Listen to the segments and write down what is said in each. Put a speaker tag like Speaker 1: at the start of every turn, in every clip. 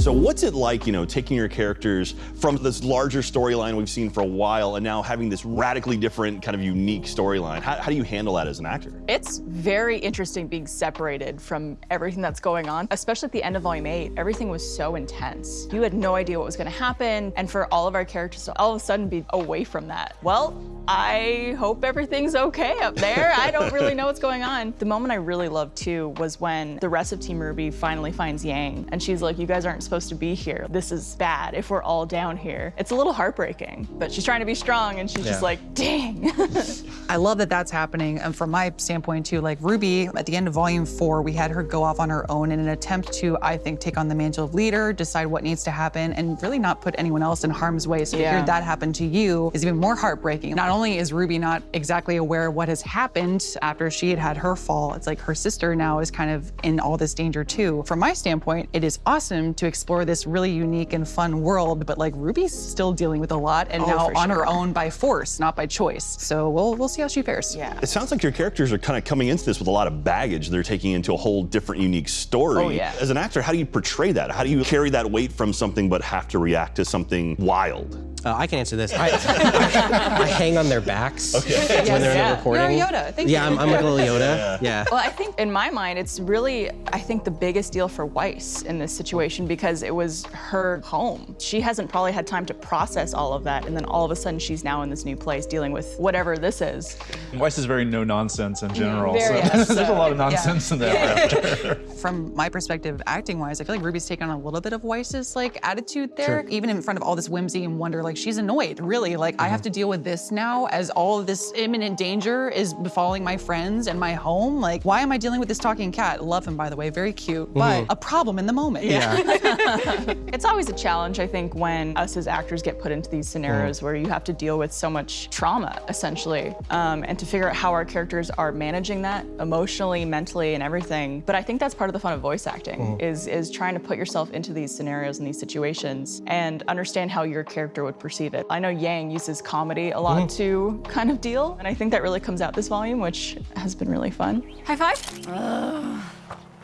Speaker 1: So what's it like, you know, taking your characters from this larger storyline we've seen for a while and now having this radically different kind of unique storyline? How, how do you handle that as an actor?
Speaker 2: It's very interesting being separated from everything that's going on, especially at the end of Volume 8. Everything was so intense. You had no idea what was going to happen, and for all of our characters to all of a sudden be away from that. Well, I hope everything's okay up there. I don't really know what's going on. The moment I really loved too was when the rest of Team RWBY finally finds Yang and she's like, you guys aren't supposed to be here. This is bad if we're all down here. It's a little heartbreaking, but she's trying to be strong and she's just like, dang.
Speaker 3: I love that that's happening. And from my standpoint too, like Ruby, at the end of volume four, we had her go off on her own in an attempt to, I think, take on the mantle of leader, decide what needs to happen, and really not put anyone else in harm's way. So to hear that happen to you is even more heartbreaking. Not only is Ruby not exactly aware of what has happened after she had had her fall, it's like her sister now is kind of in all this danger too. From my standpoint, it is awesome to explore this really unique and fun world, but like Ruby's still dealing with a lot and
Speaker 2: Oh,
Speaker 3: now on her own by force, not by choice. So we'll we'll see how she fares.
Speaker 2: yeah.
Speaker 1: It sounds like your characters are kind of coming into this with a lot of baggage. They're taking into a whole different, unique story.
Speaker 2: Oh, yeah.
Speaker 1: As an actor, how do you portray that? How do you carry that weight from something but have to react to something wild?
Speaker 4: Uh, I can answer this. I, I hang on their backs when they're in
Speaker 2: Yeah.
Speaker 4: the recording.
Speaker 3: You're a Yoda. Thank
Speaker 4: yeah,
Speaker 3: you.
Speaker 4: I'm, I'm a little Yoda. Yeah.
Speaker 2: Well, I think in my mind, it's really, I think, the biggest deal for Weiss in this situation because it was her home. She hasn't probably had time to process all of that, and then all of a sudden she's now in this new place dealing with whatever this is.
Speaker 5: Weiss is very no nonsense in general.
Speaker 2: Very
Speaker 5: so
Speaker 2: much
Speaker 5: there's a lot of nonsense in that.
Speaker 3: From my perspective, acting wise, I feel like Ruby's taken on a little bit of Weiss's like attitude there. Even in front of all this whimsy and wonder, like she's annoyed, really. Like I have mm-hmm. to deal with this now as all of this imminent danger is befalling my friends and my home. Like, why am I dealing with this talking cat? Love him, by the way, very cute, mm-hmm. but a problem in the moment.
Speaker 4: Yeah.
Speaker 2: It's always a challenge, I think, when us as actors get put into these scenarios mm. where you have to deal with so much trauma, essentially, um, and to figure out how our characters are managing that emotionally, mentally, and everything. But I think that's part of the fun of voice acting mm-hmm. is is trying to put yourself into these scenarios and these situations and understand how your character would perceive it. I know Yang uses comedy a lot mm. to kind of deal, and I think that really comes out this volume, which has been really fun.
Speaker 6: High five.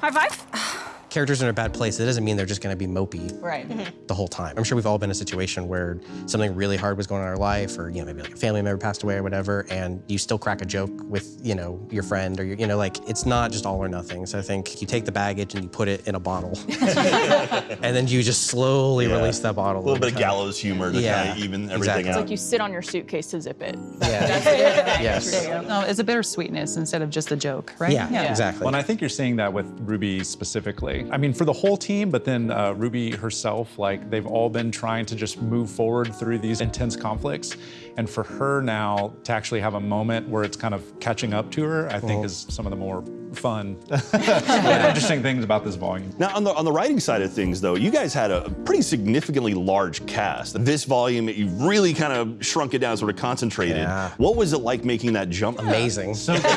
Speaker 6: High five.
Speaker 4: Characters are in a bad place. It doesn't mean they're just going to be mopey
Speaker 2: Right. Mm-hmm.
Speaker 4: the whole time. I'm sure we've all been in a situation where something really hard was going on in our life, or you know, maybe like a family member passed away or whatever, and you still crack a joke with you know your friend or your, you know, like it's not just all or nothing. So I think you take the baggage and you put it in a bottle, and then you just slowly
Speaker 1: Yeah.
Speaker 4: release that bottle.
Speaker 1: A little
Speaker 4: over
Speaker 1: bit of gallows humor to
Speaker 4: Yeah,
Speaker 1: kind of even everything
Speaker 4: exactly.
Speaker 1: out.
Speaker 2: Like you sit on your suitcase to zip it.
Speaker 4: Yeah. yes.
Speaker 2: There you go.
Speaker 3: No, it's a bittersweetness instead of just a joke, right?
Speaker 4: Yeah, exactly.
Speaker 5: Well, and I think you're seeing that with Ruby specifically. I mean, for the whole team, but then uh, Ruby herself, like they've all been trying to just move forward through these intense conflicts. And for her now to actually have a moment where it's kind of catching up to her, I think is some of the more fun, interesting things about this volume.
Speaker 1: Now, on the on the writing side of things, though, you guys had a pretty significantly large cast. This volume, you really kind of shrunk it down, sort of concentrated.
Speaker 4: Yeah.
Speaker 1: What was it like making that jump?
Speaker 4: Amazing.
Speaker 5: So good.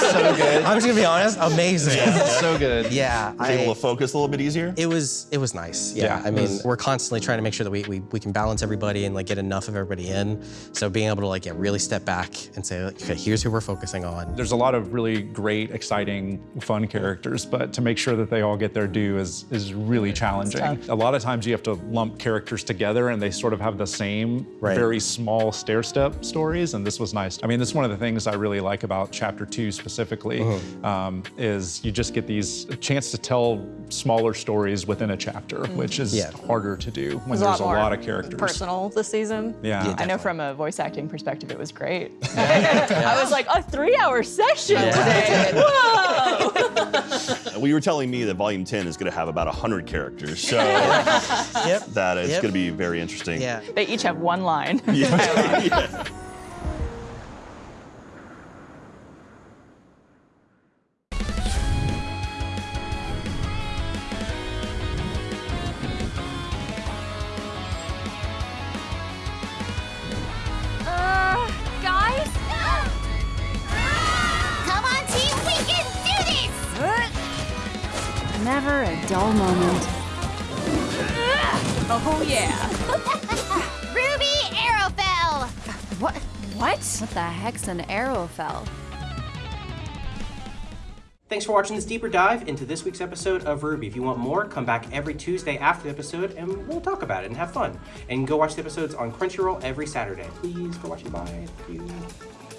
Speaker 5: so good.
Speaker 4: I'm just gonna be honest. Amazing.
Speaker 5: so good.
Speaker 4: Yeah.
Speaker 1: Was able to focus a little bit easier.
Speaker 4: It was it was nice. Yeah.
Speaker 5: Yeah,
Speaker 4: I mean,
Speaker 5: was-
Speaker 4: we're constantly trying to make sure that we, we we can balance everybody and like get enough of everybody in. So being able to like yeah, really step back and say, okay, here's who we're focusing on.
Speaker 5: There's a lot of really great, exciting, fun characters, but to make sure that they all get their due is is really challenging. A lot of times you have to lump characters together and they sort of have the same
Speaker 4: Right.
Speaker 5: very small stair step stories, and this was nice. I mean, this is one of the things I really like about chapter two specifically, um, is you just get these chance to tell smaller stories within a chapter, which is
Speaker 4: Yeah.
Speaker 5: harder to do when
Speaker 6: There's
Speaker 5: there's a
Speaker 6: more
Speaker 5: lot of characters.
Speaker 6: Personal this season.
Speaker 5: Yeah.
Speaker 2: I know from a voice acting perspective, it was great. I was like, a three-hour session today. Whoa!
Speaker 1: We were telling me that Volume 10 is going to have about 100 characters, so
Speaker 4: Yep.
Speaker 1: that is
Speaker 4: Yep.
Speaker 1: going to be very interesting.
Speaker 4: Yeah.
Speaker 2: They each have one line.
Speaker 1: Yeah. Yeah.
Speaker 6: Never a dull moment.
Speaker 7: Oh, yeah. RWBY Arrowfell!
Speaker 6: What? What? What the heck's an Arrowfell?
Speaker 8: Thanks for watching this deeper dive into this week's episode of RWBY. If you want more, come back every Tuesday after the episode and we'll talk about it and have fun. And go watch the episodes on Crunchyroll every Saturday. Please go watch it. Bye. Thank you.